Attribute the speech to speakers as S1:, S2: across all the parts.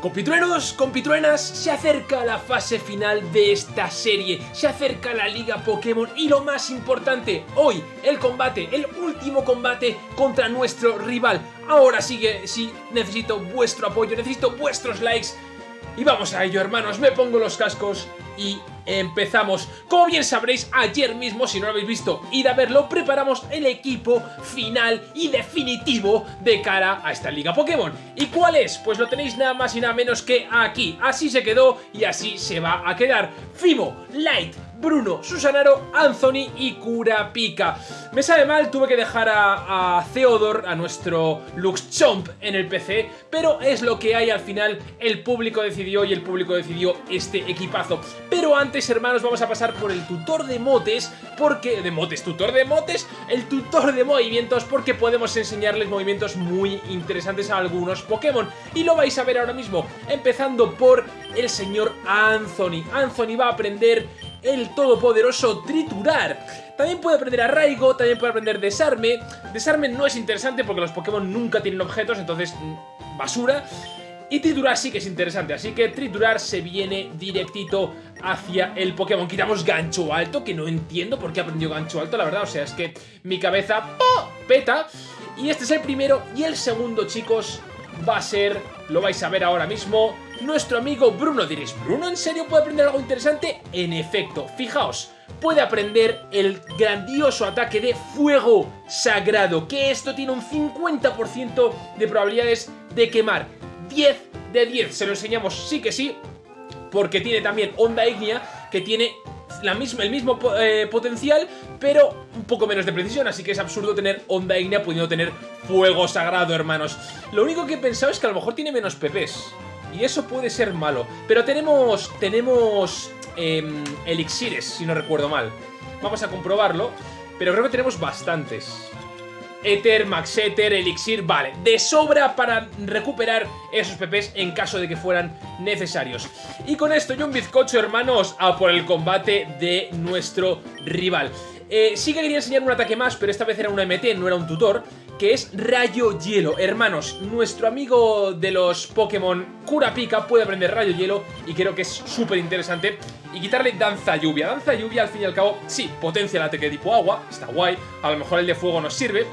S1: Compitruenos, compitruenas, se acerca la fase final de esta serie, se acerca la Liga Pokémon y lo más importante, hoy el combate, el último combate contra nuestro rival. Ahora sigue, sí, necesito vuestro apoyo, necesito vuestros likes y vamos a ello hermanos, me pongo los cascos y empezamos. Como bien sabréis, ayer mismo, si no lo habéis visto, id a verlo, preparamos el equipo final y definitivo de cara a esta Liga Pokémon. ¿Y cuál es? Pues lo tenéis nada más y nada menos que aquí. Así se quedó y así se va a quedar. Fimo, Light, Bruno, Susanaro, Anthony y Kurapika. Me sabe mal, tuve que dejar a, a Theodor, a nuestro Luxchomp en el PC, pero es lo que hay al final, el público decidió y el público decidió este equipazo. Pero antes, hermanos, vamos a pasar por el tutor de motes, porque... ¿De motes? ¿Tutor de motes? El tutor de movimientos, porque podemos enseñarles movimientos muy interesantes a algunos Pokémon. Y lo vais a ver ahora mismo, empezando por el señor Anthony. Anthony va a aprender el todopoderoso Triturar. También puede aprender Arraigo, también puede aprender Desarme. Desarme no es interesante porque los Pokémon nunca tienen objetos, entonces basura. Y triturar sí que es interesante, así que triturar se viene directito hacia el Pokémon. Quitamos gancho alto, que no entiendo por qué ha aprendido gancho alto, la verdad. O sea, es que mi cabeza peta. Y este es el primero. Y el segundo, chicos, va a ser, lo vais a ver ahora mismo, nuestro amigo Bruno. Diréis, ¿Bruno en serio puede aprender algo interesante? En efecto, fijaos, puede aprender el grandioso ataque de fuego sagrado, que esto tiene un 50% de probabilidades de quemar. 10 de 10, se lo enseñamos sí que sí, porque tiene también onda ígnea, que tiene la misma, el mismo eh, potencial, pero un poco menos de precisión, así que es absurdo tener onda ígnea pudiendo tener fuego sagrado, hermanos. Lo único que he pensado es que a lo mejor tiene menos PPs, y eso puede ser malo, pero tenemos, tenemos em, elixires, si no recuerdo mal. Vamos a comprobarlo, pero creo que tenemos bastantes. Ether, Max Ether, Elixir, vale, de sobra para recuperar esos PPs en caso de que fueran necesarios. Y con esto y un bizcocho, hermanos, a por el combate de nuestro rival. Eh, sí que quería enseñar un ataque más, pero esta vez era una MT, no era un tutor, que es Rayo Hielo. Hermanos, nuestro amigo de los Pokémon Kurapika puede aprender Rayo Hielo y creo que es súper interesante. Y quitarle Danza Lluvia. Danza Lluvia, al fin y al cabo, sí, potencia el ataque tipo agua, está guay, a lo mejor el de fuego nos sirve,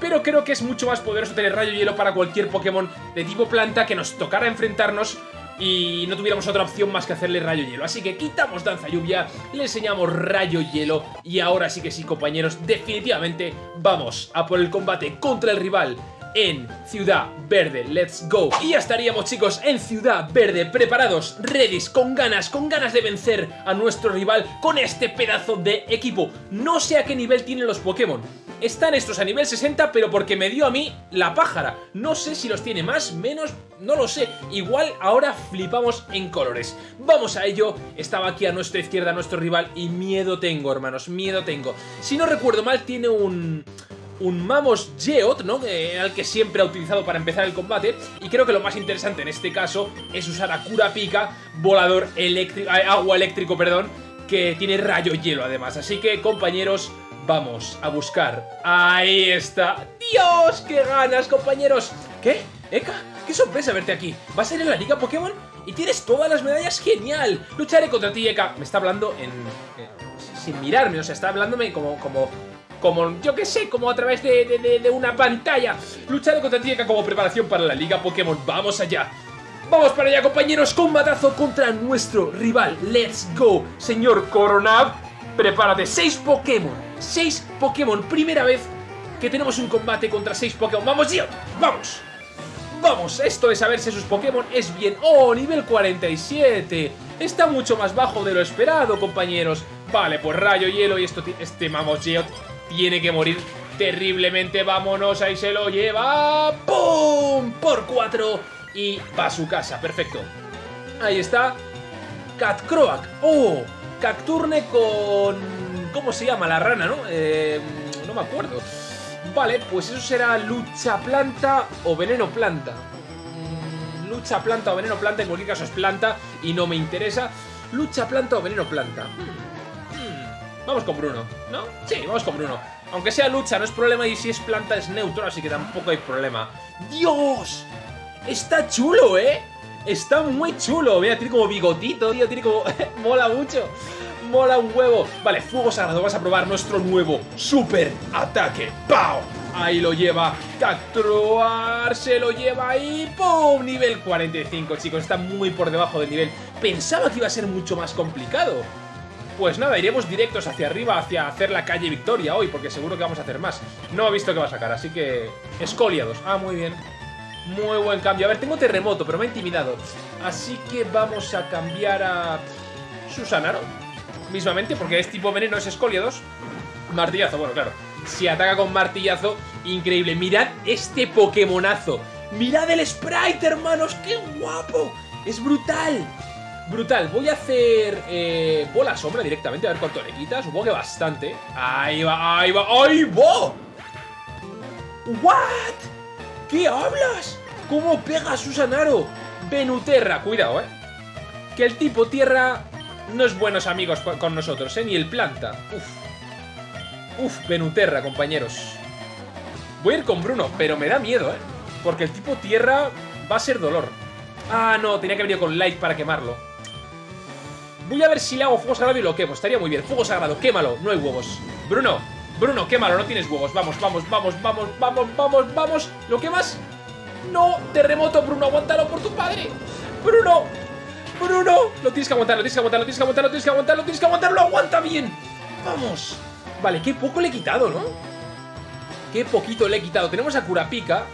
S1: pero creo que es mucho más poderoso tener Rayo Hielo para cualquier Pokémon de tipo planta que nos tocara enfrentarnos y no tuviéramos otra opción más que hacerle rayo hielo. Así que quitamos danza lluvia, le enseñamos rayo hielo y ahora sí que sí compañeros, definitivamente vamos a por el combate contra el rival en Ciudad Verde. ¡Let's go! Y ya estaríamos, chicos, en Ciudad Verde, preparados, ready, con ganas, con ganas de vencer a nuestro rival con este pedazo de equipo. No sé a qué nivel tienen los Pokémon. Están estos a nivel 60, pero porque me dio a mí la pájara. No sé si los tiene más, menos, no lo sé. Igual ahora flipamos en colores. Vamos a ello. Estaba aquí a nuestra izquierda nuestro rival y miedo tengo, hermanos, miedo tengo. Si no recuerdo mal, tiene un un Mamos Geot, ¿no? al que siempre ha utilizado para empezar el combate. Y creo que lo más interesante en este caso es usar a Kurapika, volador eléctrico, eh, agua eléctrico, perdón, que tiene rayo hielo además. Así que, compañeros, vamos a buscar. ¡Ahí está! ¡Dios! ¡Qué ganas, compañeros! ¿Qué? ¿Eka? ¡Qué sorpresa verte aquí! ¿Vas a ir en la Liga Pokémon? ¡Y tienes todas las medallas! ¡Genial! Lucharé contra ti, Eka. Me está hablando en... Eh, sin mirarme, o sea, está hablándome como, como como, yo que sé, como a través de, una pantalla. Lucharé contra Tieka como preparación para la Liga Pokémon. ¡Vamos allá! ¡Vamos para allá, compañeros! Combatazo contra nuestro rival. ¡Let's go! Señor Coronab, prepárate. ¡Seis Pokémon! ¡Seis Pokémon! Primera vez que tenemos un combate contra seis Pokémon. ¡Vamos, tío! ¡Vamos! Vamos, esto de saber si sus Pokémon es bien... ¡Oh, nivel 47! Está mucho más bajo de lo esperado, compañeros. Vale, pues rayo, hielo y esto... Este Mamos Geot tiene que morir terriblemente. Vámonos, ahí se lo lleva. ¡Pum! Por cuatro. Y va a su casa. Perfecto. Ahí está. Cat Croak. ¡Oh! Cacturne con... ¿Cómo se llama? La rana, ¿no? Eh, no me acuerdo. Vale, pues eso será lucha planta o veneno planta. Mm, lucha planta o veneno planta, en cualquier caso es planta y no me interesa. Lucha planta o veneno planta. Hmm. Vamos con Bruno, ¿no? Sí, vamos con Bruno. Aunque sea lucha, no es problema y si es planta es neutro, así que tampoco hay problema. ¡Dios! Está chulo, ¿eh? Está muy chulo. Mira, tiene como bigotito, tío. Tiene como... Mola mucho. Mola un huevo. Vale, fuego sagrado. Vamos a probar nuestro nuevo super ataque. ¡Pau! Ahí lo lleva. Capturar. Se lo lleva ahí. ¡Pum! Nivel 45, chicos. Está muy por debajo del nivel. Pensaba que iba a ser mucho más complicado. Pues nada, iremos directos hacia arriba, hacia hacer la calle Victoria hoy, porque seguro que vamos a hacer más. No he visto que va a sacar, así que... Escoliados. Ah, muy bien. Muy buen cambio. A ver, tengo terremoto, pero me ha intimidado. Así que vamos a cambiar a... Susanaro. Mismamente, porque es tipo veneno, es escoliados. Martillazo, bueno, claro. Si ataca con martillazo, increíble. Mirad este Pokémonazo. Mirad el sprite, hermanos. ¡Qué guapo! Es brutal. Brutal, voy a hacer eh, bola sombra directamente, a ver cuánto le quita. Supongo que bastante. Ahí va, ahí va, ahí va. ¿What? ¿Qué hablas? ¿Cómo pega Susanaro? Venuterra, cuidado, eh. Que el tipo tierra no es buenos amigos con nosotros, eh. Ni el planta. Uf. Uf, Venuterra, compañeros. Voy a ir con Bruno, pero me da miedo, eh. Porque el tipo tierra va a ser dolor. Ah, no, tenía que venir con Light para quemarlo. Voy a ver si le hago fuego sagrado y lo quemo. Estaría muy bien. Fuego sagrado, quémalo. No hay huevos. Bruno, Bruno, quémalo. No tienes huevos. Vamos, vamos, vamos, vamos, vamos, vamos, vamos. ¿Lo quemas? No, terremoto, Bruno. Aguántalo por tu padre. Bruno, Bruno. Lo tienes que aguantar, lo tienes que aguantar, lo tienes que aguantar, lo tienes que aguantar, lo tienes que aguantar. Lo aguanta bien. Vamos. Vale, qué poco le he quitado, ¿no? Qué poquito le he quitado. Tenemos a Curapica.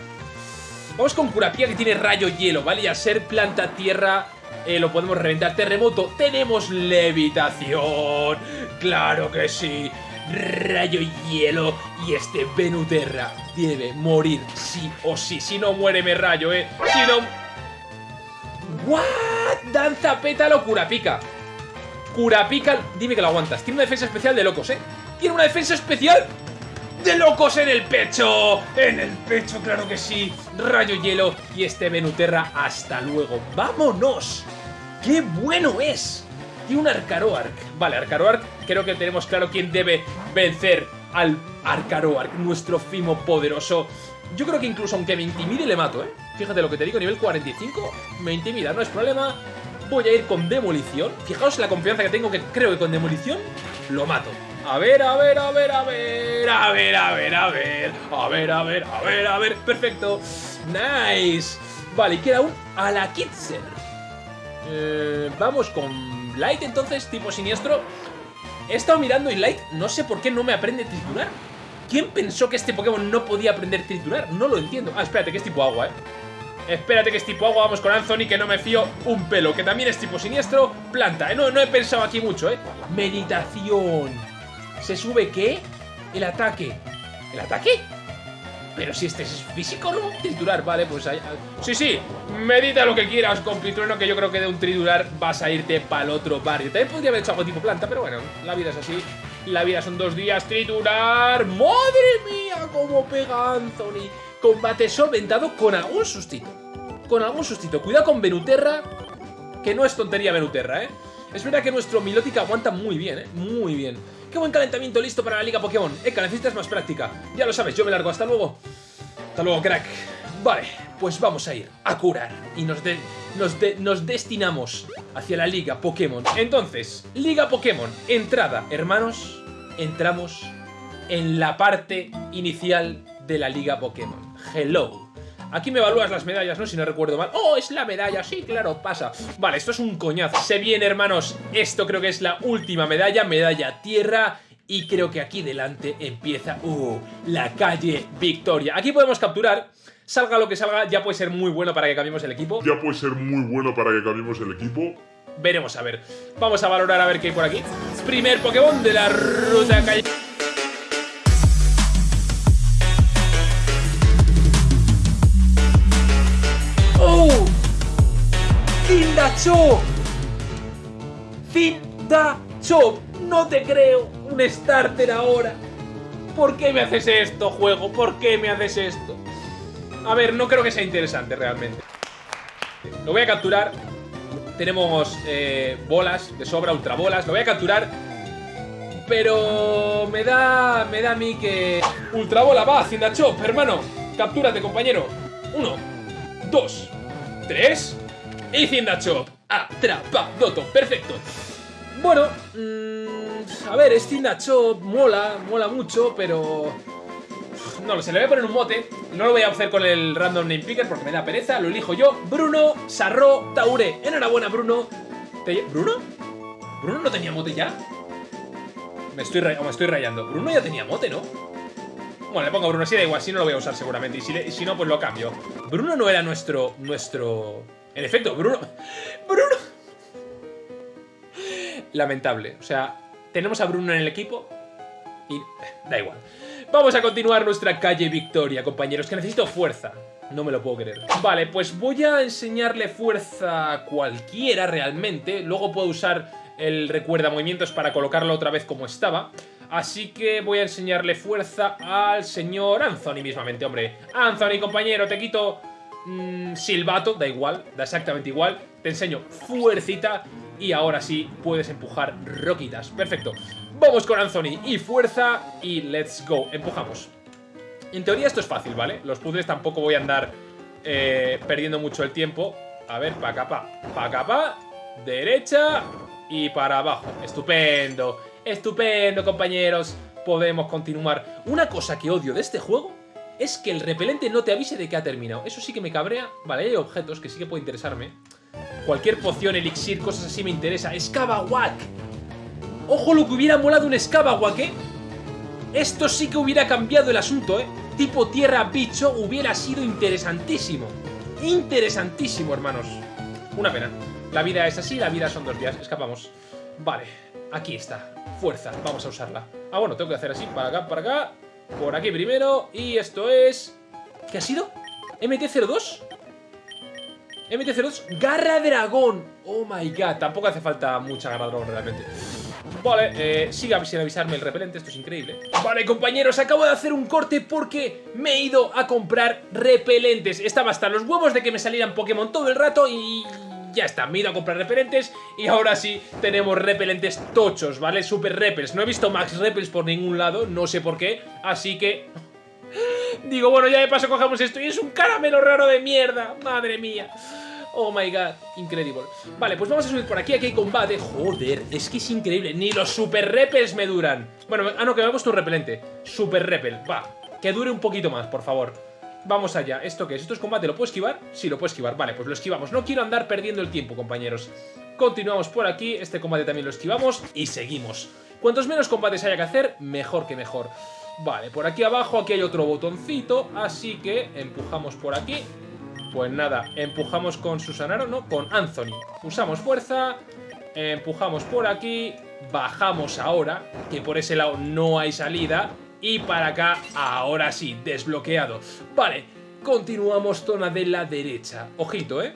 S1: Vamos con Curapica que tiene rayo hielo, ¿vale? Y a ser planta tierra eh, lo podemos reventar. Terremoto, tenemos levitación. Claro que sí. Rayo hielo y este Venuterra debe morir sí o sí. Si no muere me rayo, eh. Si no... ¿What? Danza pétalo Curapica. Curapica, dime que lo aguantas. Tiene una defensa especial de locos, eh. Tiene una defensa especial de locos en el pecho. En el pecho, claro que sí. Rayo hielo y este Venuterra. Hasta luego. ¡Vámonos! ¡Qué bueno es! Y un Arcaroark. Vale, Arcaroark, creo que tenemos claro quién debe vencer al Arcaroark, nuestro Fimo poderoso. Yo creo que incluso aunque me intimide le mato, ¿eh? Fíjate lo que te digo, nivel 45, me intimida, no es problema. Voy a ir con Demolición. Fijaos la confianza que tengo que creo que con Demolición lo mato. A ver, a ver, a ver, a ver, a ver, a ver, a ver, a ver, a ver, a ver, a ver, perfecto. Nice. Vale, y queda un. Eh, vamos con Light entonces, tipo siniestro. He estado mirando y Light no sé por qué no me aprende a triturar. ¿Quién pensó que este Pokémon no podía aprender a triturar? No lo entiendo. Ah, espérate, que es tipo agua, ¿eh? Espérate que es tipo agua, vamos con Anthony, que no me fío un pelo, que también es tipo siniestro, planta, ¿eh? no, no he pensado aquí mucho, ¿eh? Meditación. ¿Se sube qué? El ataque. ¿El ataque? Pero si este es físico, ¿no? Triturar, vale, pues ahí... Sí, sí, medita lo que quieras con Pitrueno, que yo creo que de un triturar vas a irte para el otro barrio. También podría haber hecho algo tipo planta, pero bueno, la vida es así. La vida son dos días, triturar. ¡Madre mía, cómo pega Anthony! Combate solventado con algún sustito. Con algún sustito. Cuidado con Venuterra, que no es tontería Venuterra, ¿eh? Es verdad que nuestro Milotic aguanta muy bien, ¿eh? Muy bien. Qué buen calentamiento listo para la Liga Pokémon. Eka, necesitas más práctica. Ya lo sabes, yo me largo. Hasta luego. Hasta luego, crack. Vale, pues vamos a ir a curar. Y nos, nos, nos destinamos hacia la Liga Pokémon. Entonces, Liga Pokémon. Entrada, hermanos. Entramos en la parte inicial de la Liga Pokémon. Hello. Aquí me evalúas las medallas, ¿no? Si no recuerdo mal. ¡Oh, es la medalla! Sí, claro, pasa. Vale, esto es un coñazo. Se viene, hermanos. Esto creo que es la última medalla. Medalla tierra. Y creo que aquí delante empieza... ¡Uh! La calle Victoria. Aquí podemos capturar... Salga lo que salga, ya puede ser muy bueno para que cambiemos el equipo.
S2: Ya puede ser muy bueno para que cambiemos el equipo.
S1: Veremos a ver. Vamos a valorar a ver qué hay por aquí. Primer Pokémon de la ruta calle... Chop! Chop! No te creo. Un starter ahora. ¿Por qué me haces esto, juego? ¿Por qué me haces esto? A ver, no creo que sea interesante realmente. Lo voy a capturar. Tenemos eh, bolas de sobra, ultrabolas. Lo voy a capturar. Pero me da, me da a mí que... Ultrabola, va, Chop, hermano. Captúrate, compañero. Uno, dos, tres... Y Zindachop. Atrapadoto. Perfecto. Bueno, mmm, a ver, es Zindachop. Mola, mola mucho, pero... No lo sé, le voy a poner un mote. No lo voy a hacer con el random name picker porque me da pereza. Lo elijo yo. Bruno Sarro Taure. Enhorabuena, Bruno. ¿Bruno? ¿Bruno no tenía mote ya? Me estoy, me estoy rayando. Bruno ya tenía mote, ¿no? Bueno, le pongo Bruno así, da igual, si no lo voy a usar seguramente. Y si, si no, pues lo cambio. Bruno no era nuestro... nuestro... En efecto, Bruno... ¡Bruno! Lamentable. O sea, tenemos a Bruno en el equipo y... da igual. Vamos a continuar nuestra calle Victoria, compañeros, que necesito fuerza. No me lo puedo creer. Vale, pues voy a enseñarle fuerza a cualquiera realmente. Luego puedo usar el recuerda movimientos para colocarlo otra vez como estaba. Así que voy a enseñarle fuerza al señor Anthony mismamente, hombre. Anthony, compañero, te quito mmm, silbato, da igual, da exactamente igual. Te enseño fuercita y ahora sí puedes empujar roquitas. Perfecto. Vamos con Anthony y fuerza y let's go. Empujamos. En teoría esto es fácil, ¿vale? Los puzzles tampoco voy a andar eh, perdiendo mucho el tiempo. A ver, pa' acá, pa. Pa' acá, pa. Derecha y para abajo. Estupendo. Estupendo, compañeros. Podemos continuar. Una cosa que odio de este juego es que el repelente no te avise de que ha terminado. Eso sí que me cabrea. Vale, hay objetos que sí que puede interesarme. Cualquier poción, elixir, cosas así me interesa. ¡Escabawak! ¡Ojo lo que hubiera molado un Escabawak, eh! Esto sí que hubiera cambiado el asunto, eh. Tipo tierra bicho hubiera sido interesantísimo. Interesantísimo, hermanos. Una pena. La vida es así, la vida son dos días. Escapamos. Vale, aquí está. Fuerza, vamos a usarla. Ah, bueno, tengo que hacer así, para acá, para acá. Por aquí primero. Y esto es... ¿Qué ha sido? ¿MT-02? MT-02, Garra Dragón. Oh my god, tampoco hace falta mucha Garra Dragón realmente. Vale, eh, siga sin avisarme el repelente, esto es increíble. Vale, compañeros, acabo de hacer un corte porque me he ido a comprar repelentes. Estaba hasta los huevos de que me salieran Pokémon todo el rato y ya está, me a comprar repelentes y ahora sí tenemos repelentes tochos, ¿vale? Super repels. No he visto Max Repels por ningún lado, no sé por qué, así que... Digo, bueno, ya de paso cogemos esto y es un caramelo raro de mierda, madre mía. Oh my god, increíble. Vale, pues vamos a subir por aquí, aquí hay combate. Joder, es que es increíble, ni los super repels me duran. Bueno, ah no, que me ha puesto un repelente. Super repel, va, que dure un poquito más, por favor. Vamos allá. ¿Esto qué es? ¿Esto es combate? ¿Lo puedo esquivar? Sí, lo puedo esquivar. Vale, pues lo esquivamos. No quiero andar perdiendo el tiempo, compañeros. Continuamos por aquí. Este combate también lo esquivamos. Y seguimos. Cuantos menos combates haya que hacer, mejor que mejor. Vale, por aquí abajo, aquí hay otro botoncito. Así que empujamos por aquí. Pues nada, empujamos con Susanaro, ¿no? Con Anthony. Usamos fuerza. Empujamos por aquí. Bajamos ahora, que por ese lado no hay salida. Y para acá, ahora sí, desbloqueado. Vale, continuamos zona de la derecha. Ojito, ¿eh?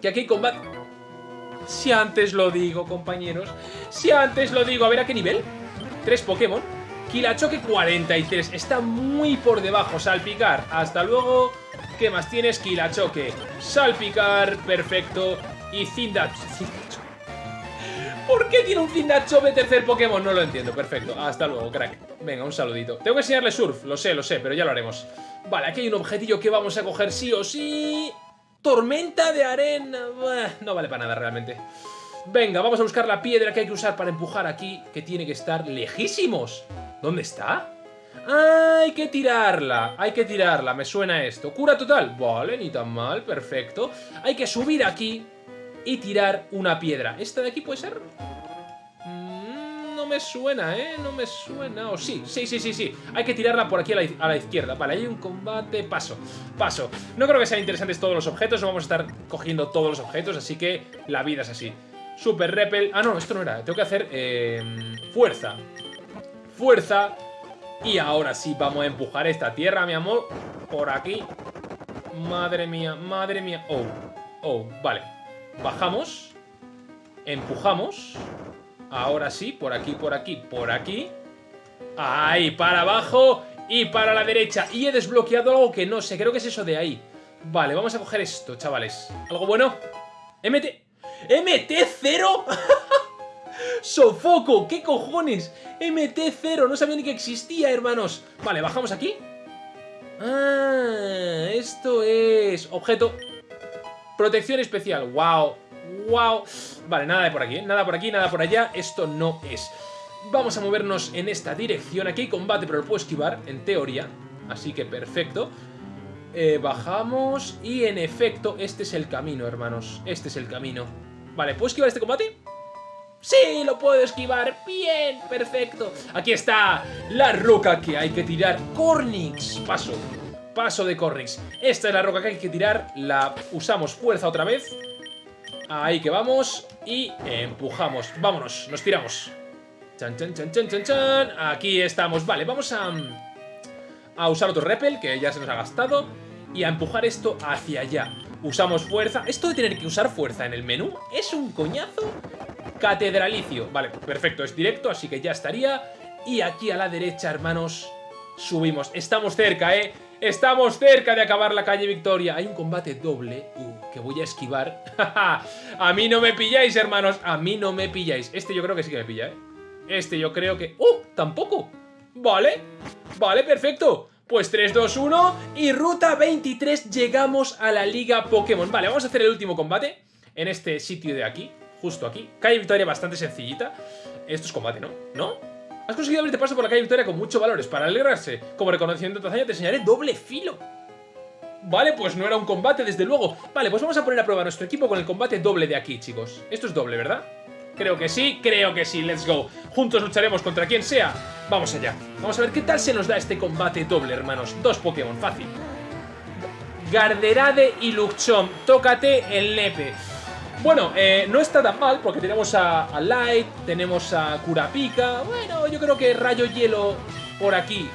S1: Que aquí combate... Si antes lo digo, compañeros. Si antes lo digo. A ver, ¿a qué nivel? Tres Pokémon. Kilachoque 43. Está muy por debajo. Salpicar. Hasta luego. ¿Qué más tienes? Kilachoque. Salpicar. Perfecto. Y Zindat... ¿Por qué tiene un de tercer Pokémon? No lo entiendo, perfecto. Hasta luego, crack. Venga, un saludito. Tengo que enseñarle Surf, lo sé, lo sé, pero ya lo haremos. Vale, aquí hay un objetillo que vamos a coger sí o sí. Tormenta de arena. No vale para nada realmente. Venga, vamos a buscar la piedra que hay que usar para empujar aquí, que tiene que estar lejísimos. ¿Dónde está? Hay que tirarla, hay que tirarla, me suena esto. Cura total, vale, ni tan mal, perfecto. Hay que subir aquí y tirar una piedra. ¿Esta de aquí puede ser? Mm, no me suena, ¿eh? No me suena. O sí, sí, sí, sí, sí. Hay que tirarla por aquí a la, izquierda. Vale, hay un combate. Paso, paso. No creo que sean interesantes todos los objetos. No vamos a estar cogiendo todos los objetos, así que la vida es así. Super Repel. Ah, no, esto no era. Tengo que hacer eh, fuerza. Fuerza. Y ahora sí vamos a empujar esta tierra, mi amor. Por aquí. Madre mía, madre mía. Oh, oh, vale. Bajamos. Empujamos. Ahora sí, por aquí, por aquí, por aquí. Ahí, para abajo y para la derecha. Y he desbloqueado algo que no sé, creo que es eso de ahí. Vale, vamos a coger esto, chavales. ¿Algo bueno? MT... ¿MT0? ¡Sofoco! ¿Qué cojones? MT0, no sabía ni que existía, hermanos. Vale, bajamos aquí. Ah, esto es... Objeto Protección especial, wow, wow. Vale, nada de por aquí, ¿eh? nada por aquí, nada por allá. Esto no es. Vamos a movernos en esta dirección. Aquí hay combate, pero lo puedo esquivar, en teoría. Así que perfecto. Eh, bajamos y en efecto, este es el camino, hermanos. Este es el camino. Vale, ¿puedo esquivar este combate? ¡Sí! ¡Lo puedo esquivar! ¡Bien! ¡Perfecto! Aquí está la roca que hay que tirar. Cornix. Paso. Paso de Cornix. Esta es la roca que hay que tirar. La usamos fuerza otra vez. Ahí que vamos. Y empujamos. Vámonos. Nos tiramos. Chan, chan, chan, chan, chan, chan. Aquí estamos. Vale, vamos a... A usar otro repel, que ya se nos ha gastado. Y a empujar esto hacia allá. Usamos fuerza. Esto de tener que usar fuerza en el menú es un coñazo catedralicio. Vale, perfecto, es directo, así que ya estaría. Y aquí a la derecha, hermanos, subimos. Estamos cerca, ¿eh? Estamos cerca de acabar la calle Victoria. Hay un combate doble uh, que voy a esquivar. a mí no me pilláis, hermanos. A mí no me pilláis. Este yo creo que sí que me pilla, ¿eh? Este yo creo que... ¡Uh! Tampoco. Vale. Vale, perfecto. Pues 3, 2, 1 y ruta 23 llegamos a la Liga Pokémon. Vale, vamos a hacer el último combate en este sitio de aquí justo aquí. Calle Victoria bastante sencillita. Esto es combate, ¿no? ¿No? Has conseguido abrirte paso por la calle Victoria con muchos valores. Para alegrarse, como reconocimiento de tu hazaña, te enseñaré doble filo. Vale, pues no era un combate, desde luego. Vale, pues vamos a poner a prueba nuestro equipo con el combate doble de aquí, chicos. Esto es doble, ¿verdad? Creo que sí, creo que sí, let's go. Juntos lucharemos contra quien sea. Vamos allá. Vamos a ver qué tal se nos da este combate doble, hermanos. Dos Pokémon, fácil. Garderade y Luchom. Tócate el nepe. Bueno, eh, no está tan mal porque tenemos a, Light, tenemos a Kurapika. Bueno, yo creo que Rayo Hielo por aquí.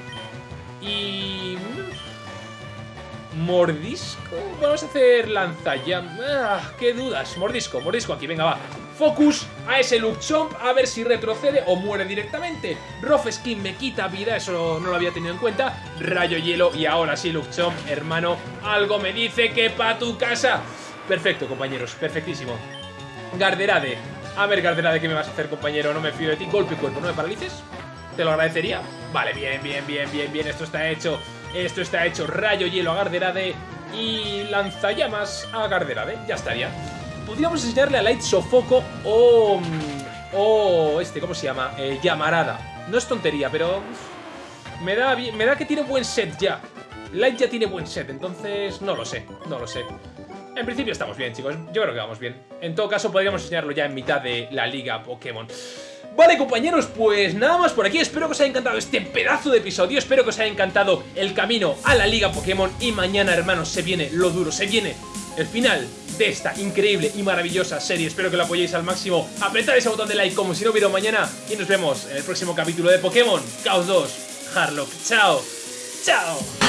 S1: Y... Mm, ¿Mordisco? Vamos a hacer lanzallam. Ah, qué dudas. Mordisco, mordisco aquí, venga, va. Focus a ese Luchomp a ver si retrocede o muere directamente. Rough Skin me quita vida, eso no lo había tenido en cuenta. Rayo Hielo y ahora sí Luchomp, hermano, algo me dice que pa' tu casa. Perfecto, compañeros, perfectísimo. Garderade. A ver, Garderade, ¿qué me vas a hacer, compañero? No me fío de ti. Golpe cuerpo, ¿no me paralices? Te lo agradecería. Vale, bien, bien, bien, bien, bien. Esto está hecho. Esto está hecho. Rayo hielo a Garderade. Y lanzallamas a Garderade. Ya estaría. Podríamos enseñarle a Light Sofoco o... O este, ¿cómo se llama? Eh, llamarada. No es tontería, pero... Me da, me da que tiene buen set ya. Light ya tiene buen set, entonces no lo sé, no lo sé. En principio estamos bien, chicos. Yo creo que vamos bien. En todo caso, podríamos enseñarlo ya en mitad de la liga Pokémon. Vale, compañeros, pues nada más por aquí. Espero que os haya encantado este pedazo de episodio. Espero que os haya encantado el camino a la liga Pokémon. Y mañana, hermanos, se viene lo duro. Se viene el final de esta increíble y maravillosa serie. Espero que lo apoyéis al máximo. Apretad ese botón de like como si no hubiera mañana. Y nos vemos en el próximo capítulo de Pokémon Chaos 2 Harlock. Chao. Chao.